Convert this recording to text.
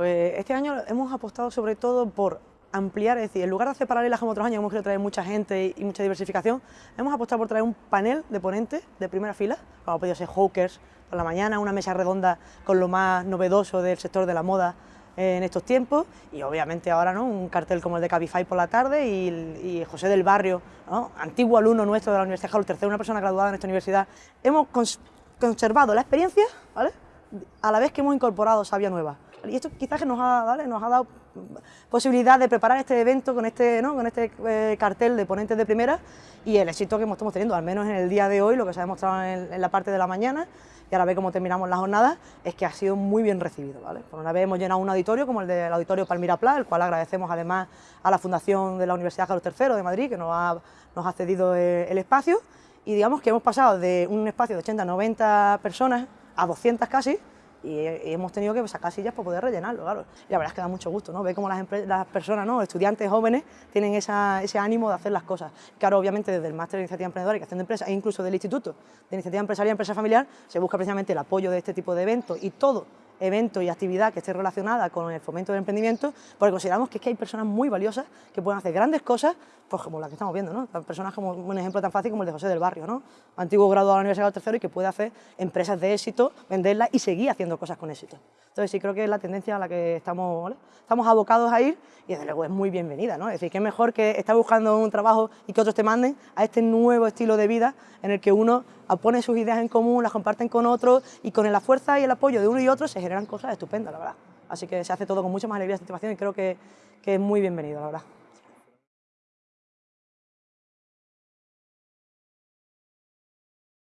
Pues este año hemos apostado sobre todo por ampliar, es decir, en lugar de hacer paralelas como otros años, hemos querido traer mucha gente y mucha diversificación, hemos apostado por traer un panel de ponentes de primera fila, como ha podido ser Hawkers por la mañana, una mesa redonda con lo más novedoso del sector de la moda en estos tiempos y obviamente ahora ¿no? un cartel como el de Cabify por la tarde y, José del Barrio, antiguo alumno nuestro de la Universidad Carlos III, una persona graduada en esta universidad. Hemos conservado la experiencia ¿vale? A la vez que hemos incorporado sabia nueva. Y esto quizás nos ha, nos ha dado posibilidad de preparar este evento con este, este eh, cartel de ponentes de primera y el éxito que estamos teniendo, al menos en el día de hoy, lo que se ha demostrado en, la parte de la mañana y ahora ve cómo terminamos la jornada, es que ha sido muy bien recibido. Por una vez hemos llenado un auditorio como el del Auditorio Palmira Pla, el cual agradecemos además a la Fundación de la Universidad Carlos III de Madrid, que nos ha, nos ha cedido eh, el espacio, y digamos que hemos pasado de un espacio de 80 a 90 personas a 200 casi, y, hemos tenido que sacar sillas para poder rellenarlo, claro. Y la verdad es que da mucho gusto, ¿no? Ver cómo las, personas, ¿no? estudiantes jóvenes, tienen ese ánimo de hacer las cosas. Claro, obviamente desde el Máster de Iniciativa Emprendedora y Creación de Empresas, e incluso del Instituto de Iniciativa Empresarial y Empresa Familiar, se busca precisamente el apoyo de este tipo de eventos y todo evento y actividad que esté relacionada con el fomento del emprendimiento, porque consideramos que es que hay personas muy valiosas que pueden hacer grandes cosas, pues como las que estamos viendo, ¿no? Personas como un ejemplo tan fácil como el de José del Barrio, ¿no? Antiguo graduado de la Universidad del Tercero y que puede hacer empresas de éxito, venderlas y seguir haciendo cosas con éxito. Entonces sí creo que es la tendencia a la que estamos, estamos abocados a ir y desde luego es muy bienvenida, ¿no? Es decir, que es mejor que estar buscando un trabajo y que otros te manden a este nuevo estilo de vida en el que uno pone sus ideas en común, las comparten con otros y con la fuerza y el apoyo de uno y otro se generan cosas estupendas, la verdad. Así que se hace todo con mucha más alegría y satisfacción y creo que, que es muy bienvenido, la verdad.